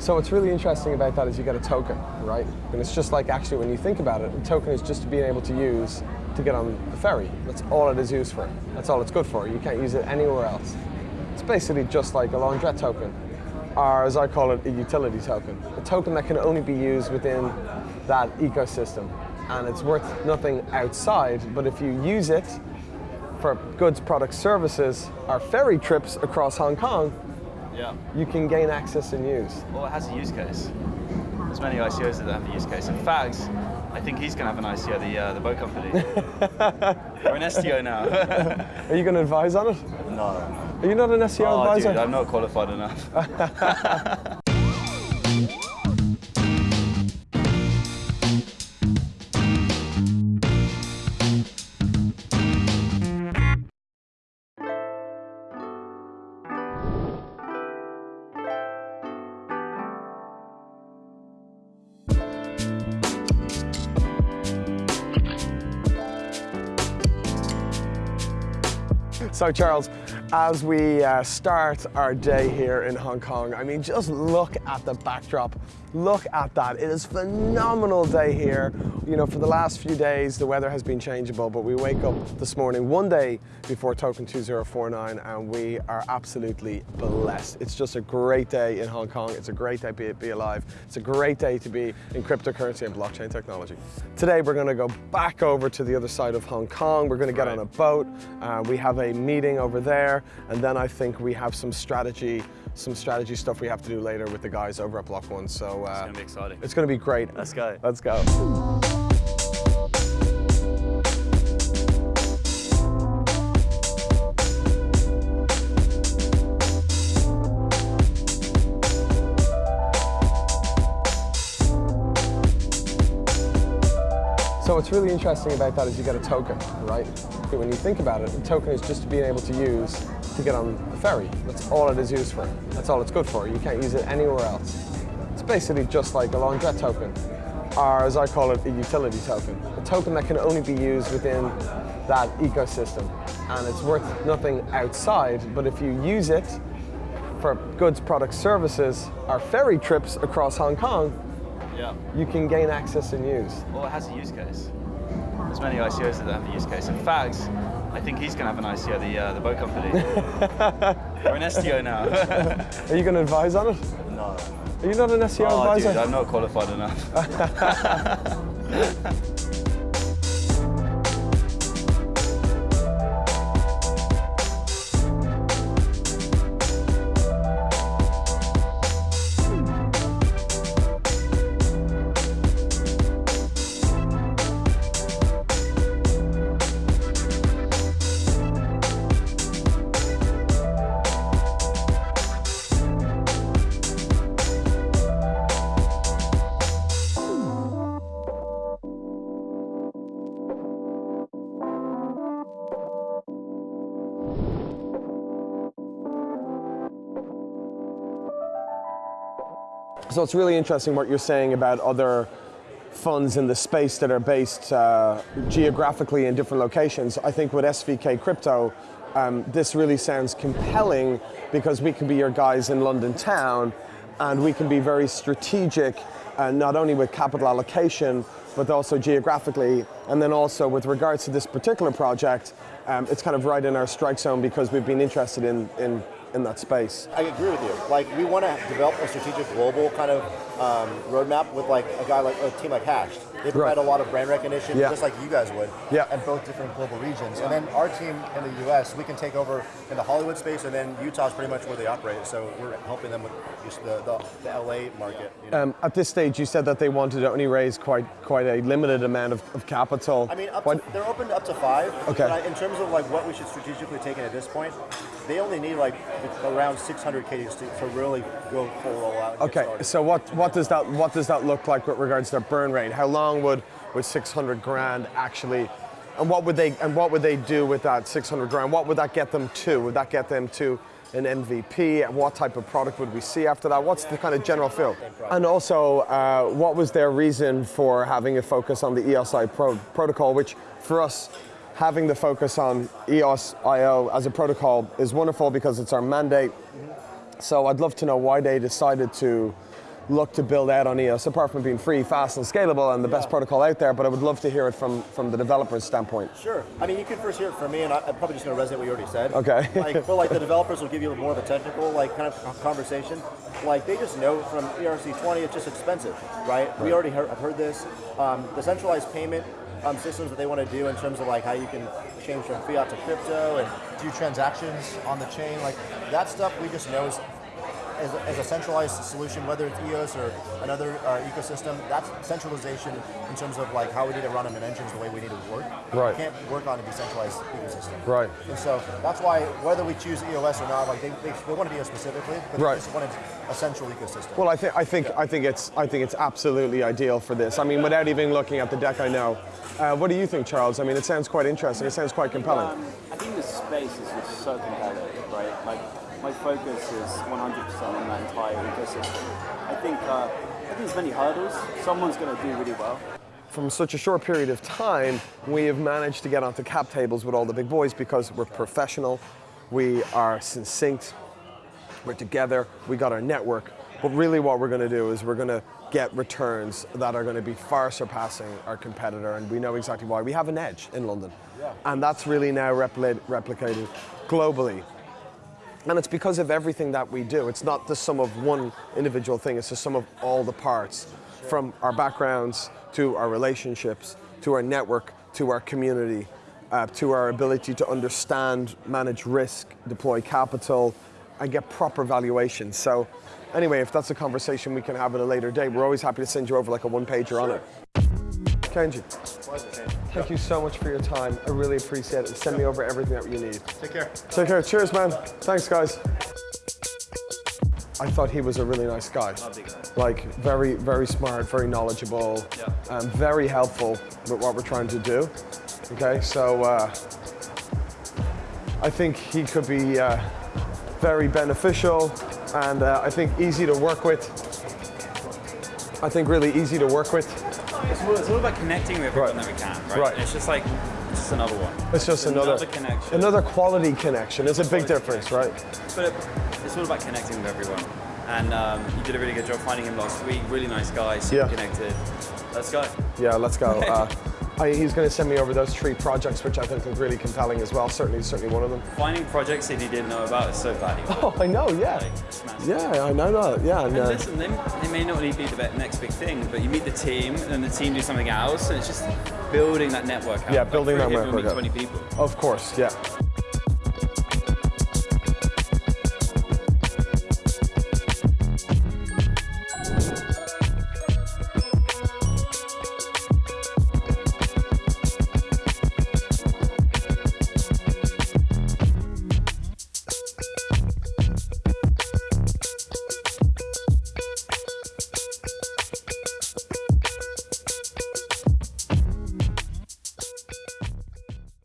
So what's really interesting about that is you get a token, right? And it's just like actually when you think about it, a token is just being able to use to get on the ferry. That's all it is used for. That's all it's good for. You can't use it anywhere else. It's basically just like a laundrette token, or as I call it, a utility token. A token that can only be used within that ecosystem. And it's worth nothing outside, but if you use it for goods, products, services, or ferry trips across Hong Kong, Yeah. you can gain access and use. Well, it has a use case. There's many ICOs that have a use case. In fact, I think he's going to have an ICO, the, uh, the boat company. We're an STO now. Are you going to advise on it? no. Are you not an SEO Oh, advisor? dude, I'm not qualified enough. So Charles, as we uh, start our day here in Hong Kong, I mean, just look at the backdrop. Look at that. It is phenomenal day here. You know, for the last few days, the weather has been changeable, but we wake up this morning one day before Token 2049 and we are absolutely blessed. It's just a great day in Hong Kong. It's a great day to be, alive. It's a great day to be in cryptocurrency and blockchain technology. Today, we're gonna go back over to the other side of Hong Kong. We're gonna get Right. on a boat. Uh, we have a meeting over there, and then I think we have some strategy, some strategy stuff we have to do later with the guys over at Block One. So uh, It's going to be exciting. it's going to be great. Let's go. Let's go. So what's really interesting about that is you get a token, right? When you think about it, a token is just being able to use to get on the ferry. That's all it is used for. That's all it's good for. You can't use it anywhere else. It's basically just like a laundrette token, or as I call it, a utility token. A token that can only be used within that ecosystem. And it's worth nothing outside, but if you use it for goods, products, services, or ferry trips across Hong Kong, Yeah. you can gain access and use. Well, it has a use case. There's many ICOs that have a use case. In fact, I think he's going to have an ICO, the, uh, the boat company. We're an STO now. Are you going to advise on it? no. Are you not an SEO Oh, advisor? dude, I'm not qualified enough. So it's really interesting what you're saying about other funds in the space that are based uh, geographically in different locations. I think with SVK Crypto, um, this really sounds compelling because we can be your guys in London town and we can be very strategic, uh, not only with capital allocation, but also geographically. And then also with regards to this particular project, um, it's kind of right in our strike zone because we've been interested in, in, in that space. I agree with you. Like, we want to develop a strategic global kind of um, roadmap with like a guy like a team like Hashed. They provide Right. a lot of brand recognition, Yeah. just like you guys would, Yeah. in both different global regions. And then our team in the U.S., we can take over in the Hollywood space, and then Utah's pretty much where they operate. So we're helping them with just the, the, the LA market. You know? Um, at this stage, you said that they wanted to only raise quite quite a limited amount of, of capital. I mean, up to, they're open to up to five. Okay. But I, in terms of like what we should strategically take in at this point, they only need like around 600k to, to really go full roll out. And get okay, so what what does that what does that look like with regards to their burn rate? How long would with 600 grand actually, and what would they and what would they do with that 600 grand? What would that get them to? Would that get them to an MVP? What type of product would we see after that? What's the kind of general feel? And also, uh, what was their reason for having a focus on the EOSI pro- protocol, which for us having the focus on EOS IO as a protocol is wonderful because it's our mandate. So I'd love to know why they decided to look to build out on EOS, apart from being free, fast, and scalable, and the best protocol out there. But I would love to hear it from from the developer's standpoint. Sure. I mean, you can first hear it from me, and I, I'm probably just going to resonate what you already said. Okay. like, but like the developers will give you more of a technical, like kind of conversation. Like they just know from ERC20, it's just expensive, right? We already heard, have heard this. Um, the centralized payment um, systems that they want to do in terms of like how you can change from fiat to crypto and do transactions on the chain, like that stuff we just know is as a, as a centralized solution, whether it's EOS or another uh, ecosystem, that's centralization in terms of like how we need to run them in engines the way we need to work. Right. We can't work on a decentralized ecosystem. Right. And so that's why whether we choose EOS or not, like they, they, they wanted EOS specifically, but Right. they just wanted a central ecosystem. Well, I think I think I think it's I think it's absolutely ideal for this. I mean, without even looking at the deck, I know. Uh, what do you think, Charles? I mean, it sounds quite interesting. It sounds quite compelling. Um, I think the space is just so compelling, right? Like my focus is 100% on that entire ecosystem. I think uh, I think there's many hurdles. Someone's going to do really well. From such a short period of time, we have managed to get onto cap tables with all the big boys because we're professional, we are succinct, we're together, we got our network. But really, what we're going to do is we're going to get returns that are going to be far surpassing our competitor, and we know exactly why. We have an edge in London, and that's really now repli- replicated globally. And it's because of everything that we do. It's not the sum of one individual thing, it's the sum of all the parts. From our backgrounds to our relationships, to our network, to our community, uh, to our ability to understand, manage risk, deploy capital, and get proper valuation. So, anyway, if that's a conversation we can have at a later date, we're always happy to send you over like a one pager on it. Kenji, thank you so much for your time. I really appreciate it. Send me over everything that you need. Take care. Take care. Cheers, man. Thanks, guys. I thought he was a really nice guy. Lovely guy. Like, very, very smart, very knowledgeable, Yeah. um, very helpful with what we're trying to do. Okay, so uh, I think he could be uh, very beneficial and uh, I think easy to work with. I think really easy to work with. It's all, it's all about connecting with everyone Right. that we can, right? Right. And it's just like, it's just another one. It's just another, another connection. another quality connection. It's a big difference, right? But it, it's all about connecting with everyone. And um, you did a really good job finding him last week. Really nice guy, super Yeah. connected. Let's go. Yeah, let's go. Uh, I, he's going to send me over those three projects, which I think look really compelling as well. Certainly, certainly one of them. Finding projects that he didn't know about is so valuable. Oh, I know. Yeah, Like, yeah, I know that. Yeah, and, And uh, listen, they, they may not really be the next big thing, but you meet the team, and the team do something else, and it's just building that network out. Yeah, building that network 20 people. of course, yeah.